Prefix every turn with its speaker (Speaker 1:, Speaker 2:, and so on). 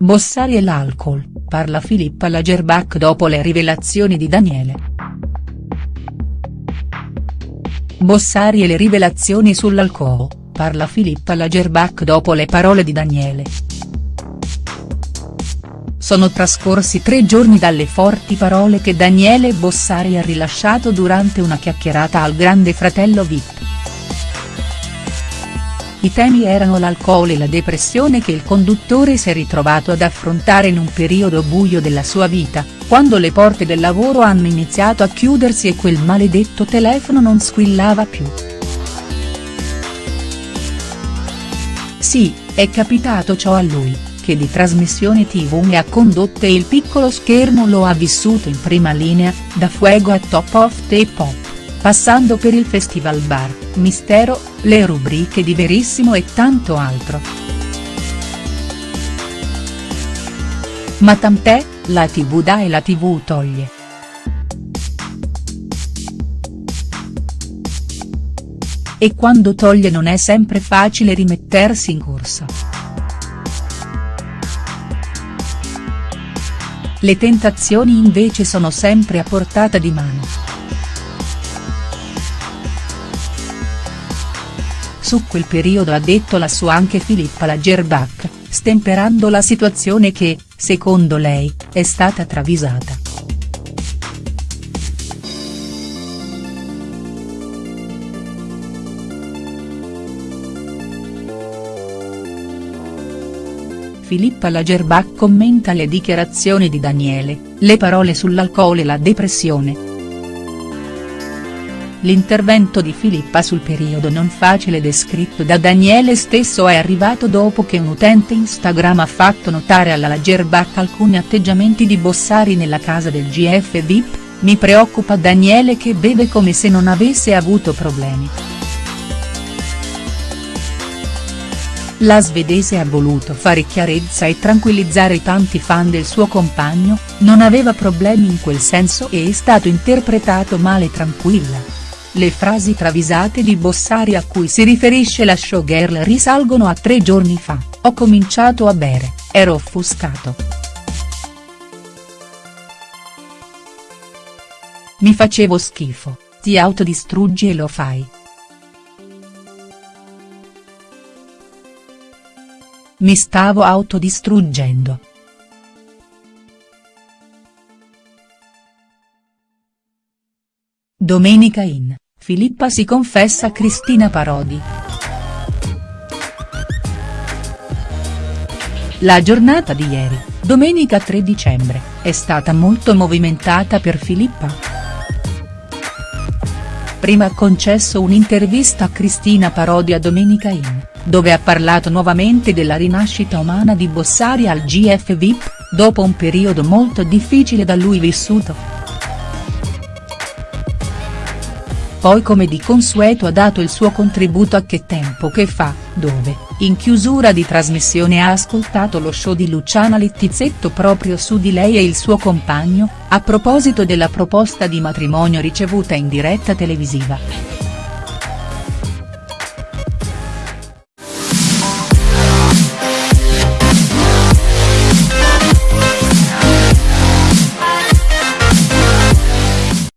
Speaker 1: Bossari e l'alcol, parla Filippa Lagerbach dopo le rivelazioni di Daniele. Bossari e le rivelazioni sull'alcol, parla Filippa Lagerbach dopo le parole di Daniele. Sono trascorsi tre giorni dalle forti parole che Daniele Bossari ha rilasciato durante una chiacchierata al grande fratello Vip. I temi erano l'alcol e la depressione che il conduttore si è ritrovato ad affrontare in un periodo buio della sua vita, quando le porte del lavoro hanno iniziato a chiudersi e quel maledetto telefono non squillava più. Sì, è capitato ciò a lui, che di trasmissioni tv ne ha condotte il piccolo schermo lo ha vissuto in prima linea, da Fuego a Top of the Pop, passando per il Festival Bar, Mistero, le rubriche di Verissimo e tanto altro. Ma tant'è, la tv dà e la tv toglie. E quando toglie non è sempre facile rimettersi in corsa. Le tentazioni invece sono sempre a portata di mano. Su quel periodo ha detto la sua anche Filippa Lagerbach, stemperando la situazione che, secondo lei, è stata travisata. Filippa Lagerbach commenta le dichiarazioni di Daniele, le parole sull'alcol e la depressione. L'intervento di Filippa sul periodo non facile descritto da Daniele stesso è arrivato dopo che un utente Instagram ha fatto notare alla Lagerbach alcuni atteggiamenti di Bossari nella casa del GF VIP, mi preoccupa Daniele che beve come se non avesse avuto problemi. La svedese ha voluto fare chiarezza e tranquillizzare i tanti fan del suo compagno, non aveva problemi in quel senso e è stato interpretato male tranquilla. Le frasi travisate di Bossari a cui si riferisce la showgirl risalgono a tre giorni fa, ho cominciato a bere, ero offuscato. Mi facevo schifo, ti autodistruggi e lo fai. Mi stavo autodistruggendo. Domenica in. Filippa si confessa a Cristina Parodi. La giornata di ieri, domenica 3 dicembre, è stata molto movimentata per Filippa. Prima ha concesso un'intervista a Cristina Parodi a Domenica In, dove ha parlato nuovamente della rinascita umana di Bossari al GF VIP, dopo un periodo molto difficile da lui vissuto. Poi come di consueto ha dato il suo contributo a Che tempo che fa, dove, in chiusura di trasmissione ha ascoltato lo show di Luciana Littizzetto proprio su di lei e il suo compagno, a proposito della proposta di matrimonio ricevuta in diretta televisiva.